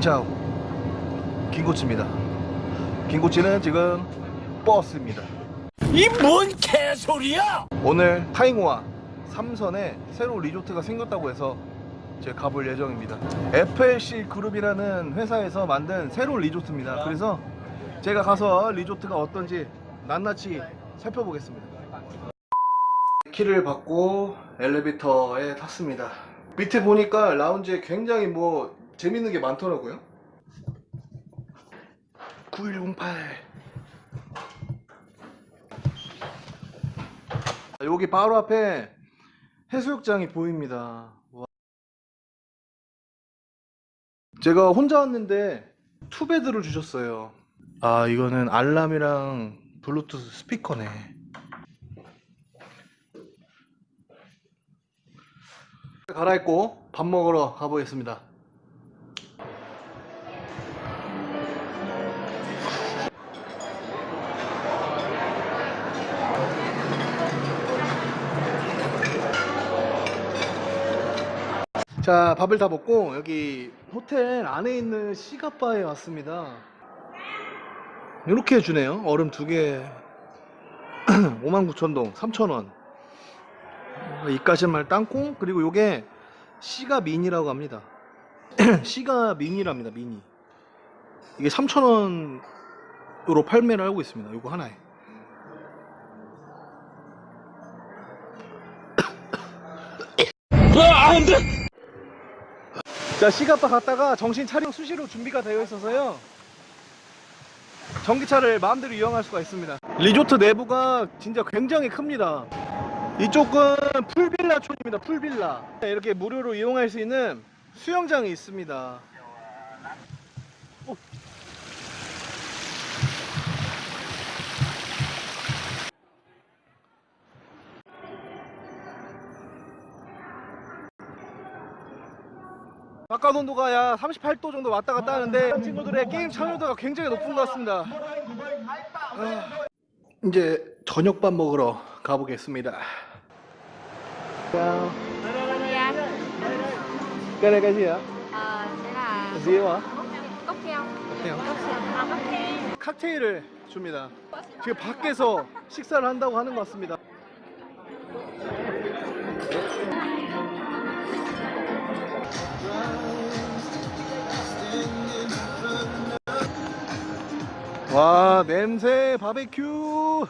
신차오 김코치입니다. 김코치는 지금 버스입니다. 이 뭔 개소리야! 오늘 타잉호와 삼선에 새로운 리조트가 생겼다고 해서 제가 가볼 예정입니다. FLC 그룹이라는 회사에서 만든 새로운 리조트입니다. 그래서 제가 가서 리조트가 어떤지 낱낱이 살펴보겠습니다. 키를 받고 엘리베이터에 탔습니다. 밑에 보니까 라운지에 굉장히 뭐 재밌는 게 많더라고요 9108 여기 바로 앞에 해수욕장이 보입니다. 와. 제가 혼자 왔는데 투베드를 주셨어요. 아 이거는 알람이랑 블루투스 스피커네. 갈아입고 밥 먹으러 가보겠습니다. 자 밥을 다 먹고 여기 호텔 안에 있는 시가바에 왔습니다. 이렇게 해주네요. 얼음 두개. 59,000동 3,000원. 이까짓말 땅콩 그리고 요게 시가 미니라고 합니다. 시가 미니랍니다 미니 이게 3,000원으로 판매를 하고 있습니다 요거 하나에 자 시가바 갔다가 정신 차려 수시로 준비가 되어 있어서요. 전기차를 마음대로 이용할 수가 있습니다. 리조트 내부가 진짜 굉장히 큽니다. 이쪽은 풀빌라촌입니다 풀빌라. 이렇게 무료로 이용할 수 있는 수영장이 있습니다 바깥 온도가 약 38도 정도 왔다 갔다 하는데 친구들의 게임 참여도가 굉장히 높은 것 같습니다. 아, 이제 저녁밥 먹으러 가보겠습니다. Cái này cái gì ạ? ờ, sẽ là. 칵테일을 줍니다. 지금 밖에서 식사를 한다고 하는 것 같습니다 와 냄새 바베큐.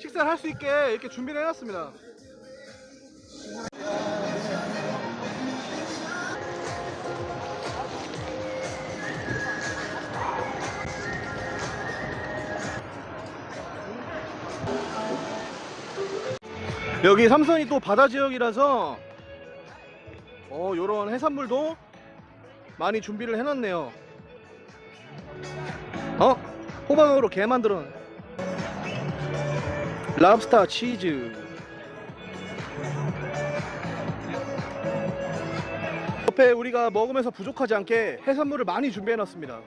식사를 할 수 있게 이렇게 준비를 해놨습니다. 여기 삼선이 또 바다 지역이라서 어 요런 해산물도 많이 준비를 해놨네요 어? 호박으로 게 만들어. 랍스타 치즈. 옆에 우리가 먹으면서 부족하지 않게 해산물을 많이 준비해 놨습니다.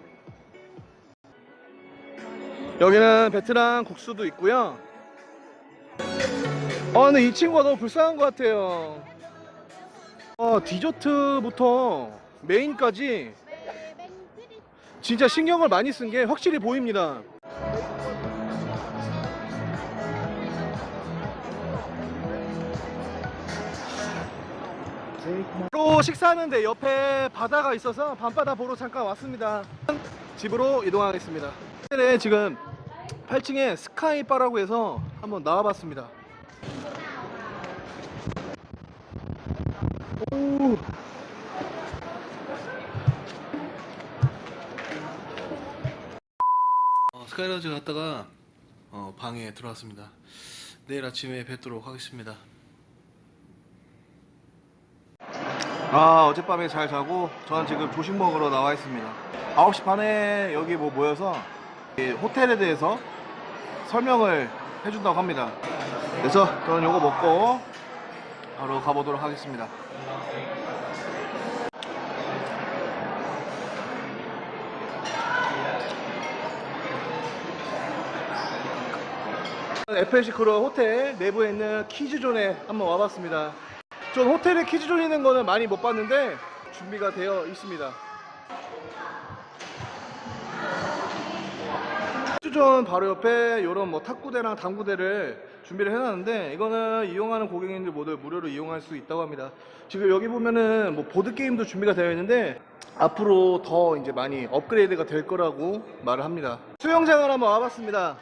여기는 베트남 국수도 있고요. 아 근데 이 친구가 너무 불쌍한 것 같아요. 어, 디저트부터 메인까지 진짜 신경을 많이 쓴 게 확실히 보입니다. 또 식사하는데 옆에 바다가 있어서 밤바다 보러 잠깐 왔습니다. 집으로 이동하겠습니다. 호텔에 지금 8층에 스카이바라고 해서 한번 나와봤습니다 스카이라즈 갔다가 어, 방에 들어왔습니다. 내일 아침에 뵙도록 하겠습니다. 아 어젯밤에 잘 자고 저는 지금 조식 먹으러 나와 있습니다. 9시 반에 여기 뭐 모여서 이 호텔에 대해서 설명을 해준다고 합니다. 그래서 저는 요거 먹고 바로 가보도록 하겠습니다. FLC크로 호텔 내부에 있는 키즈존에 한번 와봤습니다. 전 호텔에 키즈존 있는 거는 많이 못 봤는데 준비가 되어 있습니다. 키즈존 바로 옆에 이런 뭐 탁구대랑 당구대를 준비를 해놨는데 이거는 이용하는 고객님들 모두 무료로 이용할 수 있다고 합니다. 지금 여기 보면은 뭐 보드게임도 준비가 되어 있는데 앞으로 더 이제 많이 업그레이드가 될 거라고 말을 합니다. 수영장을 한번 와봤습니다.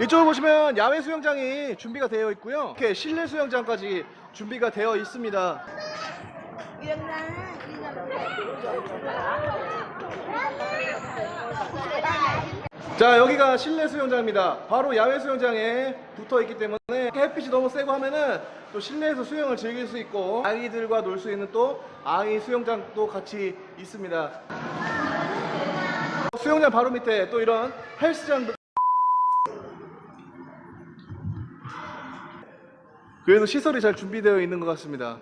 이쪽을 보시면 야외 수영장이 준비가 되어 있고요. 이렇게 실내 수영장까지 준비가 되어 있습니다. 자 여기가 실내 수영장입니다 바로 야외 수영장에 붙어 있기 때문에 햇빛이 너무 세고 하면은 또 실내에서 수영을 즐길 수 있고 아이들과 놀 수 있는 또 아이 수영장도 같이 있습니다 수영장 바로 밑에 또 이런 헬스장 도 그래도 시설이 잘 준비되어 있는 것 같습니다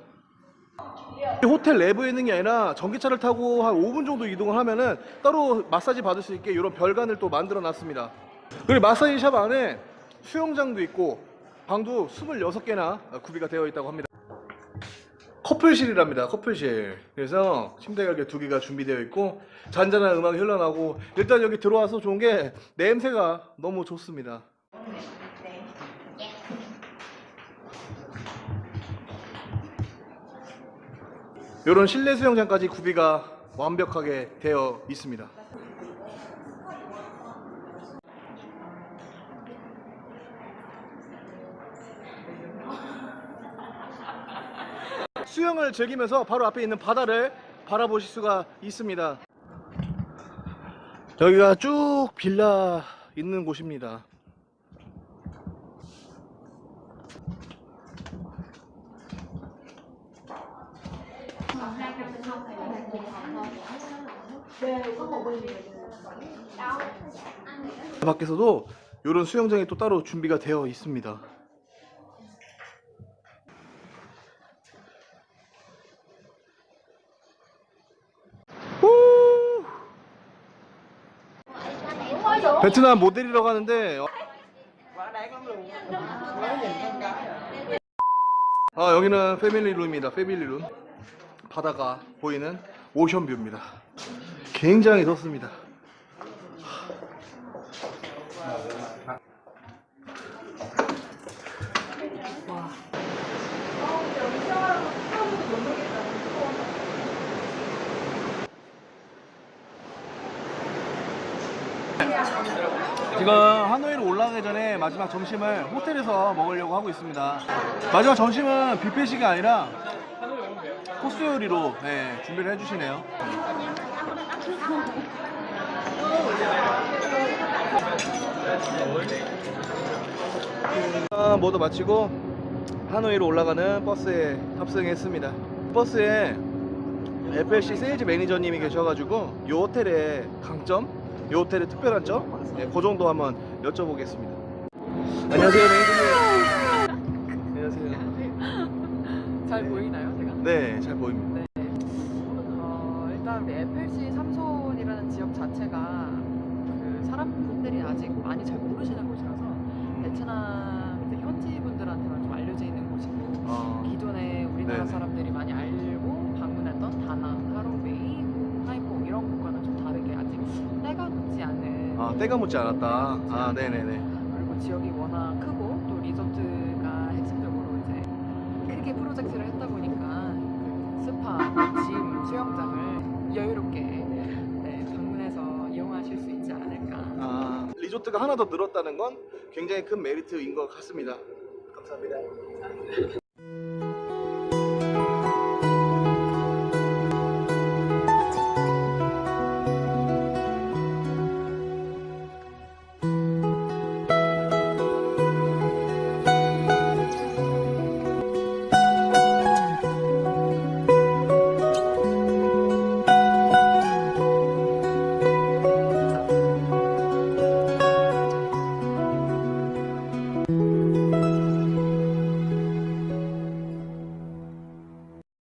이 호텔 내부에 있는 게 아니라 전기차를 타고 한 5분 정도 이동을 하면은 따로 마사지 받을 수 있게 이런 별관을 또 만들어 놨습니다. 그리고 마사지 샵 안에 수영장도 있고 방도 26개나 구비가 되어 있다고 합니다. 커플실이랍니다. 커플실. 그래서 침대가 이렇게 두 개가 준비되어 있고 잔잔한 음악이 흘러나고 일단 여기 들어와서 좋은 게 냄새가 너무 좋습니다. 이런 실내 수영장까지 구비가 완벽하게 되어 있습니다. 수영을 즐기면서 바로 앞에 있는 바다를 바라보실 수가 있습니다. 여기가 쭉 빌라 있는 곳입니다. 밖에서도 이런 수영장이 또 따로 준비가 되어 있습니다. 후! 베트남 모델이라고 하는데 어- 아 여기는 패밀리룸입니다. 패밀리룸 바다가 보이는 오션뷰입니다. 굉장히 덥습니다. 지금 하노이로 올라가기 전에 마지막 점심을 호텔에서 먹으려고 하고 있습니다. 마지막 점심은 뷔페식이 아니라 코스 요리로 네, 준비를 해주시네요. 아, 모두 마치고 하노이로 올라가는 버스에 탑승했습니다. 버스에 FLC 세일즈 매니저님이 계셔가지고 이 호텔의 강점, 이 호텔의 특별한 점, 네, 그 정도 한번 여쭤보겠습니다. 안녕하세요, 매니저님. 안녕하세요. 잘 보이나요, 제가? 네, 잘 보입니다. 네. 어, 일단 우리 FLC 삼손이라는 지역 자체가 그 사람들이 아직 많이 잘 모르시는 곳이라서 베트남 이제 현지 분들한테만 좀 알려져 있는 곳이고 아, 기존에 우리나라 네네. 사람들이 많이 알고 방문했던 다낭, 하롱베이, 뭐 하이퐁 이런 곳과는 좀 다르게 아직 때가 묻지 않은 아, 때가 묻지 않았다. 아, 네네네. 그리고 지역이 워낙 크고 또 리조트가 핵심적으로 이제 크게 프로젝트를 했다 보니까 그 스파, 짐, 수영장을 여유롭게 네, 방문해서 이용하실 수 있지 않을까. 아, 리조트가 하나 더 늘었다는 건 굉장히 큰 메리트인 것 같습니다. 감사합니다.